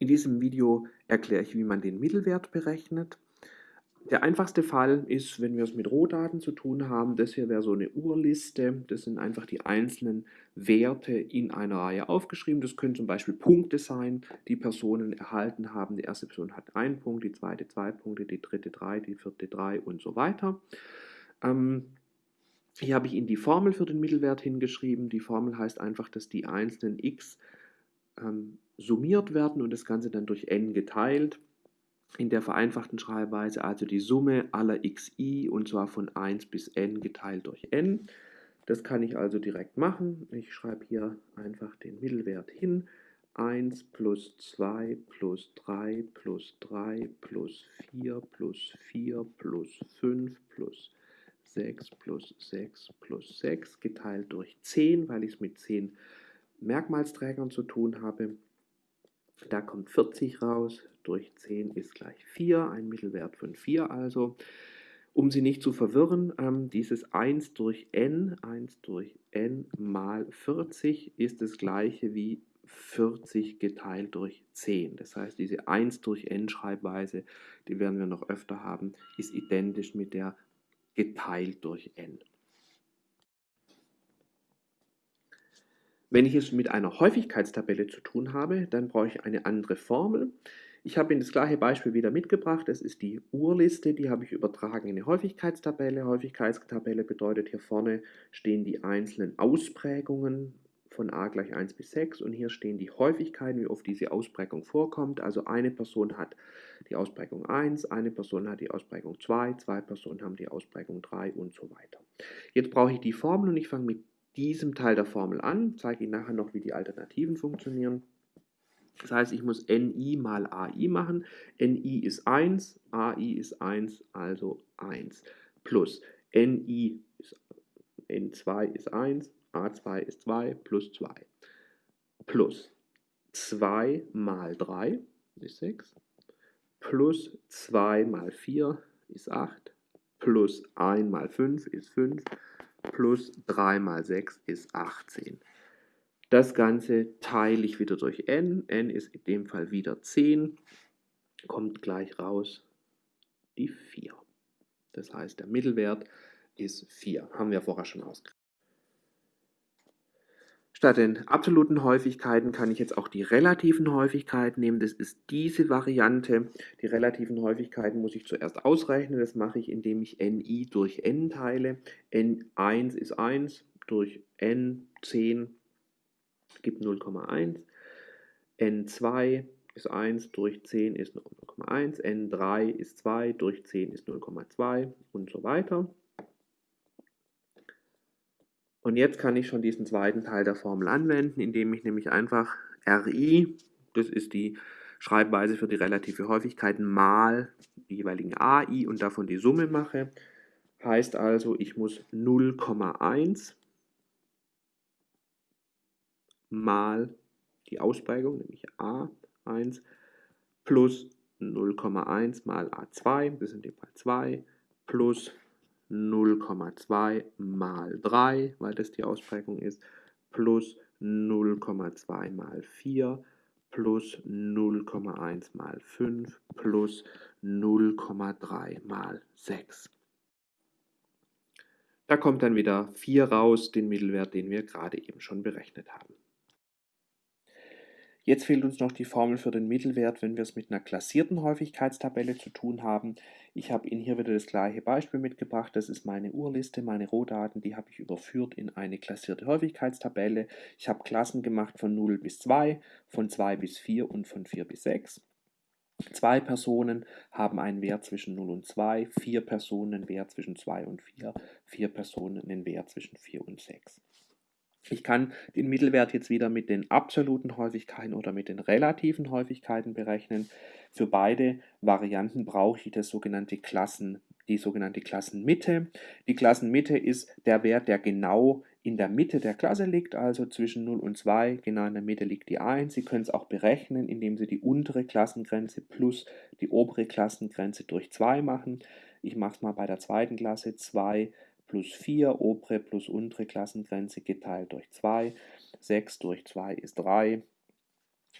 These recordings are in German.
In diesem Video erkläre ich, wie man den Mittelwert berechnet. Der einfachste Fall ist, wenn wir es mit Rohdaten zu tun haben. Das hier wäre so eine Urliste. Das sind einfach die einzelnen Werte in einer Reihe aufgeschrieben. Das können zum Beispiel Punkte sein, die Personen erhalten haben. Die erste Person hat einen Punkt, die zweite zwei Punkte, die dritte drei, die vierte drei und so weiter. Ähm, hier habe ich Ihnen die Formel für den Mittelwert hingeschrieben. Die Formel heißt einfach, dass die einzelnen x ähm, summiert werden und das Ganze dann durch n geteilt. In der vereinfachten Schreibweise also die Summe aller xi und zwar von 1 bis n geteilt durch n. Das kann ich also direkt machen. Ich schreibe hier einfach den Mittelwert hin. 1 plus 2 plus 3 plus 3 plus 4 plus 4 plus 5 plus 6 plus 6 plus 6 geteilt durch 10, weil ich es mit 10 Merkmalsträgern zu tun habe. Da kommt 40 raus, durch 10 ist gleich 4, ein Mittelwert von 4 also. Um Sie nicht zu verwirren, ähm, dieses 1 durch n, 1 durch n mal 40 ist das gleiche wie 40 geteilt durch 10. Das heißt, diese 1 durch n Schreibweise, die werden wir noch öfter haben, ist identisch mit der geteilt durch n. Wenn ich es mit einer Häufigkeitstabelle zu tun habe, dann brauche ich eine andere Formel. Ich habe Ihnen das gleiche Beispiel wieder mitgebracht. Das ist die Urliste, die habe ich übertragen in eine Häufigkeitstabelle. Häufigkeitstabelle bedeutet, hier vorne stehen die einzelnen Ausprägungen von a gleich 1 bis 6 und hier stehen die Häufigkeiten, wie oft diese Ausprägung vorkommt. Also eine Person hat die Ausprägung 1, eine Person hat die Ausprägung 2, zwei Personen haben die Ausprägung 3 und so weiter. Jetzt brauche ich die Formel und ich fange mit diesem Teil der Formel an, zeige Ihnen nachher noch, wie die Alternativen funktionieren. Das heißt, ich muss NI mal AI machen. NI ist 1, AI ist 1, also 1. Plus NI ist, N2 ist 1, A2 ist 2, plus 2. Plus 2 mal 3 ist 6. Plus 2 mal 4 ist 8. Plus 1 mal 5 ist 5 plus 3 mal 6 ist 18. Das Ganze teile ich wieder durch n. n ist in dem Fall wieder 10. Kommt gleich raus die 4. Das heißt, der Mittelwert ist 4. Haben wir vorher schon ausgerechnet. Statt den absoluten Häufigkeiten kann ich jetzt auch die relativen Häufigkeiten nehmen. Das ist diese Variante. Die relativen Häufigkeiten muss ich zuerst ausrechnen. Das mache ich, indem ich ni durch n teile. n1 ist 1 durch n 10 gibt 0,1. n2 ist 1 durch 10 ist 0,1. n3 ist 2 durch 10 ist 0,2 und so weiter. Und jetzt kann ich schon diesen zweiten Teil der Formel anwenden, indem ich nämlich einfach RI, das ist die Schreibweise für die relative Häufigkeit, mal die jeweiligen AI und davon die Summe mache. Heißt also, ich muss 0,1 mal die Ausprägung, nämlich A1, plus 0,1 mal A2, das sind in dem Fall 2, plus 0,2 mal 3, weil das die Ausprägung ist, plus 0,2 mal 4 plus 0,1 mal 5 plus 0,3 mal 6. Da kommt dann wieder 4 raus, den Mittelwert, den wir gerade eben schon berechnet haben. Jetzt fehlt uns noch die Formel für den Mittelwert, wenn wir es mit einer klassierten Häufigkeitstabelle zu tun haben. Ich habe Ihnen hier wieder das gleiche Beispiel mitgebracht. Das ist meine Urliste, meine Rohdaten, die habe ich überführt in eine klassierte Häufigkeitstabelle. Ich habe Klassen gemacht von 0 bis 2, von 2 bis 4 und von 4 bis 6. Zwei Personen haben einen Wert zwischen 0 und 2, vier Personen einen Wert zwischen 2 und 4, vier Personen einen Wert zwischen 4 und 6. Ich kann den Mittelwert jetzt wieder mit den absoluten Häufigkeiten oder mit den relativen Häufigkeiten berechnen. Für beide Varianten brauche ich das sogenannte Klassen, die sogenannte Klassenmitte. Die Klassenmitte ist der Wert, der genau in der Mitte der Klasse liegt, also zwischen 0 und 2, genau in der Mitte liegt die 1. Sie können es auch berechnen, indem Sie die untere Klassengrenze plus die obere Klassengrenze durch 2 machen. Ich mache es mal bei der zweiten Klasse, 2 plus 4, obere plus untere Klassengrenze geteilt durch 2. 6 durch 2 ist 3.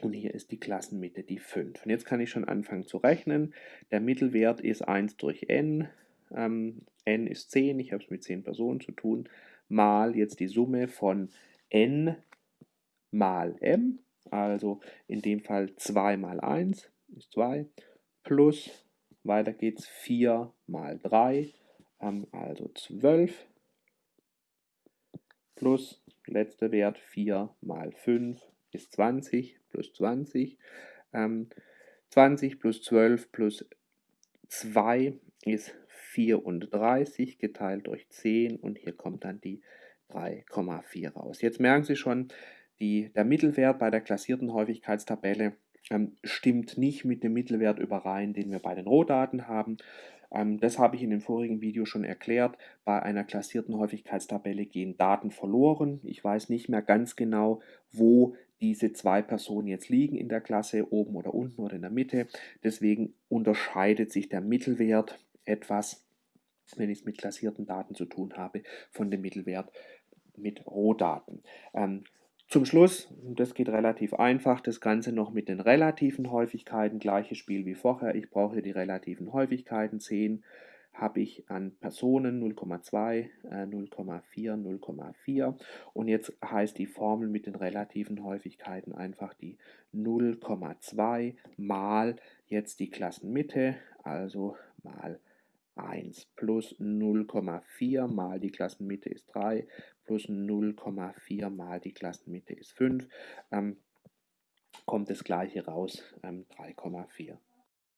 Und hier ist die Klassenmitte die 5. Und jetzt kann ich schon anfangen zu rechnen. Der Mittelwert ist 1 durch n. Ähm, n ist 10, ich habe es mit 10 Personen zu tun, mal jetzt die Summe von n mal m, also in dem Fall 2 mal 1 ist 2, plus, weiter geht's, 4 mal 3, ähm, also 12, plus, letzter Wert, 4 mal 5 ist 20, plus 20, ähm, 20 plus 12 plus 2 ist 34 geteilt durch 10 und hier kommt dann die 3,4 raus. Jetzt merken Sie schon, die, der Mittelwert bei der klassierten Häufigkeitstabelle ähm, stimmt nicht mit dem Mittelwert überein, den wir bei den Rohdaten haben. Ähm, das habe ich in dem vorigen Video schon erklärt. Bei einer klassierten Häufigkeitstabelle gehen Daten verloren. Ich weiß nicht mehr ganz genau, wo diese zwei Personen jetzt liegen in der Klasse, oben oder unten oder in der Mitte. Deswegen unterscheidet sich der Mittelwert etwas, wenn ich es mit klassierten Daten zu tun habe, von dem Mittelwert mit Rohdaten. Ähm, zum Schluss, das geht relativ einfach, das Ganze noch mit den relativen Häufigkeiten, gleiches Spiel wie vorher. Ich brauche die relativen Häufigkeiten, 10 habe ich an Personen 0,2, 0,4, 0,4 und jetzt heißt die Formel mit den relativen Häufigkeiten einfach die 0,2 mal jetzt die Klassenmitte, also mal 1 plus 0,4 mal die Klassenmitte ist 3 plus 0,4 mal die Klassenmitte ist 5, ähm, kommt das gleiche raus, ähm, 3,4.